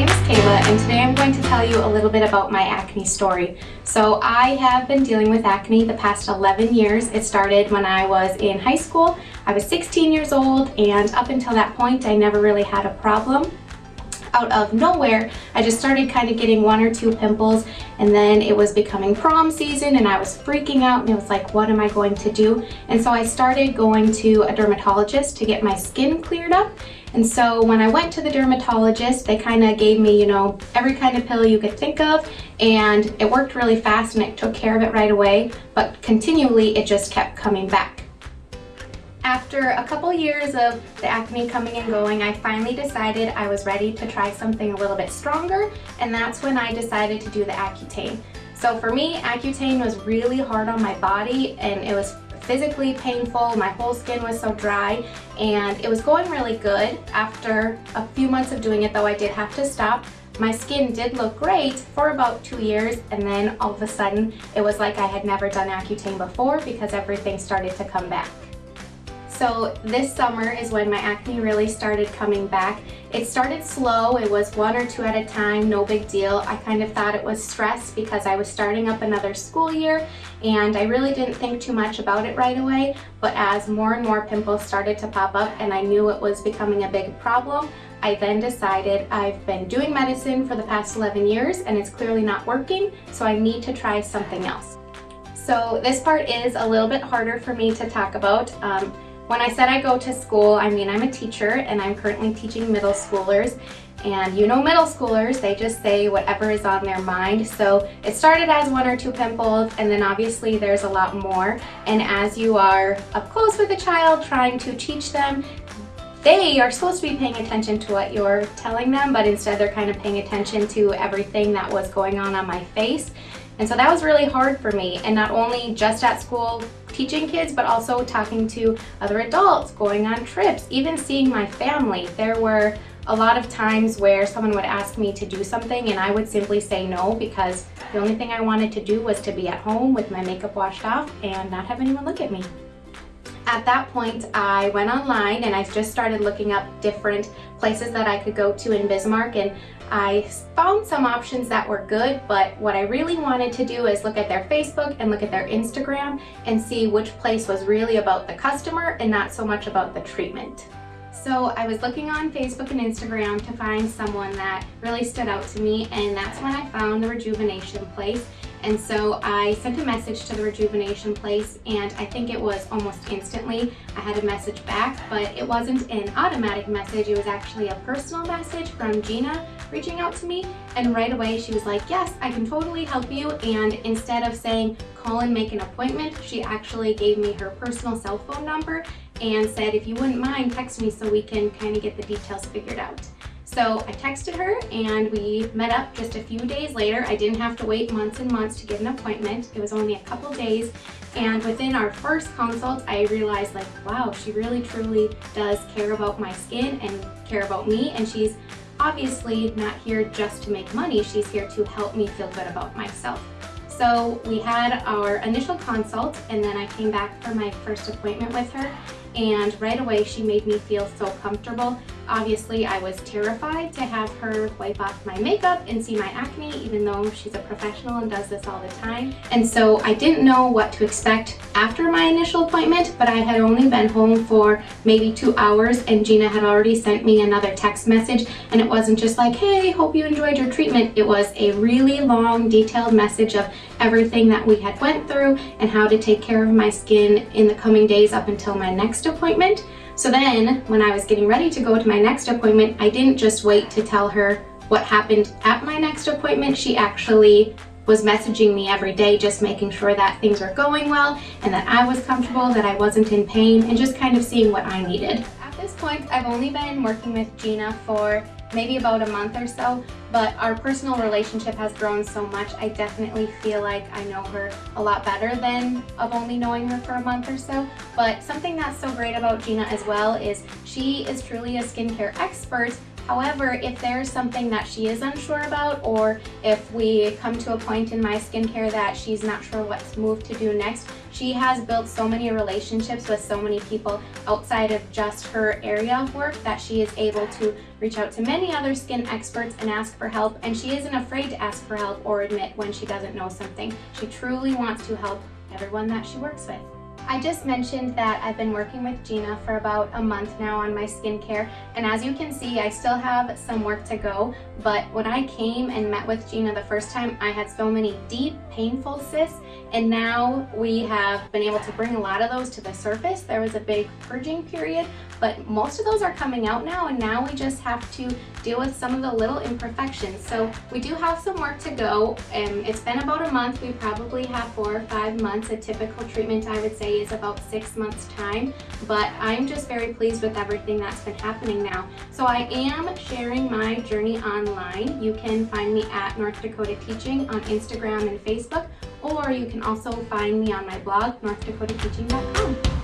name is Kayla and today I'm going to tell you a little bit about my acne story. So I have been dealing with acne the past 11 years. It started when I was in high school. I was 16 years old and up until that point I never really had a problem out of nowhere, I just started kind of getting one or two pimples and then it was becoming prom season and I was freaking out and it was like, what am I going to do? And so I started going to a dermatologist to get my skin cleared up. And so when I went to the dermatologist, they kind of gave me, you know, every kind of pill you could think of and it worked really fast and it took care of it right away, but continually it just kept coming back. After a couple years of the acne coming and going, I finally decided I was ready to try something a little bit stronger, and that's when I decided to do the Accutane. So for me, Accutane was really hard on my body, and it was physically painful. My whole skin was so dry, and it was going really good. After a few months of doing it, though, I did have to stop my skin did look great for about two years and then all of a sudden it was like I had never done Accutane before because everything started to come back. So this summer is when my acne really started coming back. It started slow, it was one or two at a time, no big deal. I kind of thought it was stress because I was starting up another school year and I really didn't think too much about it right away. But as more and more pimples started to pop up and I knew it was becoming a big problem, I then decided I've been doing medicine for the past 11 years and it's clearly not working, so I need to try something else. So this part is a little bit harder for me to talk about. Um, when I said I go to school, I mean I'm a teacher and I'm currently teaching middle schoolers and you know middle schoolers, they just say whatever is on their mind. So it started as one or two pimples and then obviously there's a lot more. And as you are up close with a child trying to teach them, they are supposed to be paying attention to what you're telling them, but instead they're kind of paying attention to everything that was going on on my face. And so that was really hard for me. And not only just at school teaching kids, but also talking to other adults, going on trips, even seeing my family. There were a lot of times where someone would ask me to do something and I would simply say no because the only thing I wanted to do was to be at home with my makeup washed off and not have anyone look at me. At that point, I went online and I just started looking up different places that I could go to in Bismarck and I found some options that were good, but what I really wanted to do is look at their Facebook and look at their Instagram and see which place was really about the customer and not so much about the treatment. So I was looking on Facebook and Instagram to find someone that really stood out to me and that's when I found the Rejuvenation Place and so I sent a message to the Rejuvenation Place and I think it was almost instantly I had a message back, but it wasn't an automatic message. It was actually a personal message from Gina reaching out to me. And right away she was like, yes, I can totally help you. And instead of saying, call and make an appointment, she actually gave me her personal cell phone number and said, if you wouldn't mind, text me so we can kind of get the details figured out. So I texted her and we met up just a few days later. I didn't have to wait months and months to get an appointment. It was only a couple days. And within our first consult, I realized like, wow, she really truly does care about my skin and care about me. And she's obviously not here just to make money. She's here to help me feel good about myself. So we had our initial consult and then I came back for my first appointment with her and right away she made me feel so comfortable. Obviously I was terrified to have her wipe off my makeup and see my acne even though she's a professional and does this all the time. And so I didn't know what to expect after my initial appointment but I had only been home for maybe two hours and Gina had already sent me another text message and it wasn't just like hey hope you enjoyed your treatment it was a really long detailed message of everything that we had went through and how to take care of my skin in the coming days up until my next appointment. So then when I was getting ready to go to my next appointment, I didn't just wait to tell her what happened at my next appointment. She actually was messaging me every day, just making sure that things were going well and that I was comfortable, that I wasn't in pain, and just kind of seeing what I needed. At this point, I've only been working with Gina for maybe about a month or so, but our personal relationship has grown so much. I definitely feel like I know her a lot better than of only knowing her for a month or so. But something that's so great about Gina as well is she is truly a skincare expert However, if there's something that she is unsure about or if we come to a point in my skincare that she's not sure what move to do next, she has built so many relationships with so many people outside of just her area of work that she is able to reach out to many other skin experts and ask for help and she isn't afraid to ask for help or admit when she doesn't know something. She truly wants to help everyone that she works with. I just mentioned that I've been working with Gina for about a month now on my skincare and as you can see I still have some work to go but when I came and met with Gina the first time I had so many deep painful cysts and now we have been able to bring a lot of those to the surface. There was a big purging period, but most of those are coming out now and now we just have to deal with some of the little imperfections. So we do have some work to go. and it's been about a month. We probably have four or five months. A typical treatment I would say is about six months time, but I'm just very pleased with everything that's been happening now. So I am sharing my journey online. You can find me at North Dakota Teaching on Instagram and Facebook or you can also find me on my blog, northdakotateaching.com.